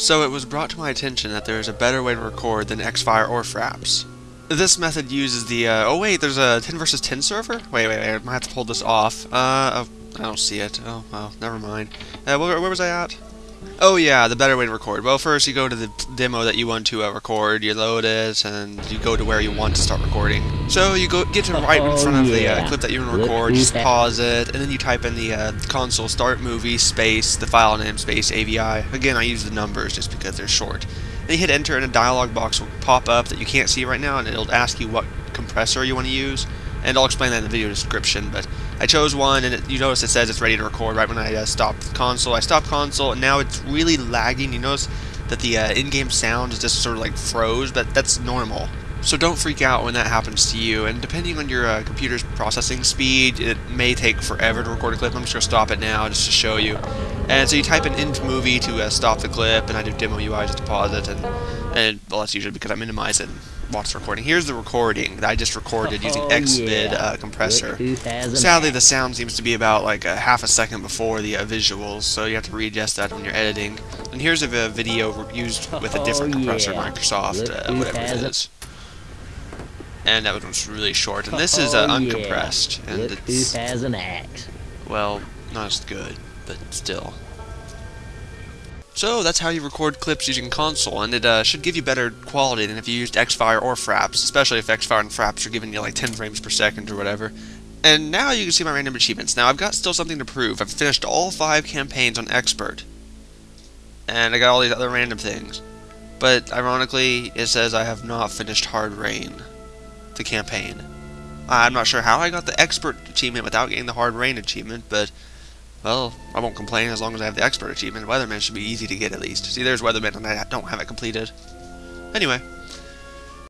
So it was brought to my attention that there is a better way to record than Xfire or Fraps. This method uses the, uh, oh wait, there's a 10 versus 10 server? Wait, wait, wait, I might have to pull this off. Uh, oh, I don't see it. Oh, well, never mind. Uh, where, where was I at? Oh yeah, the better way to record. Well, first you go to the demo that you want to uh, record, you load it, and you go to where you want to start recording. So you go get to right in front of the uh, clip that you want to record, just pause it, and then you type in the uh, console start movie space the file name space AVI. Again, I use the numbers just because they're short. Then you hit enter, and a dialog box will pop up that you can't see right now, and it'll ask you what compressor you want to use and I'll explain that in the video description, but I chose one, and it, you notice it says it's ready to record right when I uh, stopped console. I stopped console, and now it's really lagging. You notice that the uh, in-game sound is just sort of like froze, but that's normal. So don't freak out when that happens to you, and depending on your uh, computer's processing speed, it may take forever to record a clip. I'm just going to stop it now just to show you. And so you type in end movie to uh, stop the clip, and I do demo UI just to pause it, and, and well, that's usually because I minimize it watch the recording. Here's the recording that I just recorded using Oh, Xvid yeah. uh, compressor. Sadly, the sound seems to be about like a half a second before the uh, visuals, so you have to readjust that when you're editing. And here's a video used with a different Oh, compressor, yeah. Microsoft, uh, whatever it. is. And that one's really short. And this is uh, Oh, uncompressed, and Look who it's has an axe. well, not as good, but still. So that's how you record clips using console, and it uh, should give you better quality than if you used Xfire or Fraps, especially if Xfire and Fraps are giving you like 10 frames per second or whatever. And now you can see my random achievements. Now I've got still something to prove. I've finished all five campaigns on Expert, and I got all these other random things. But ironically, it says I have not finished Hard Rain, the campaign. I'm not sure how I got the Expert achievement without getting the Hard Rain achievement, but well, I won't complain as long as I have the expert achievement. Weatherman should be easy to get at least. See, there's Weatherman, and I don't have it completed. Anyway,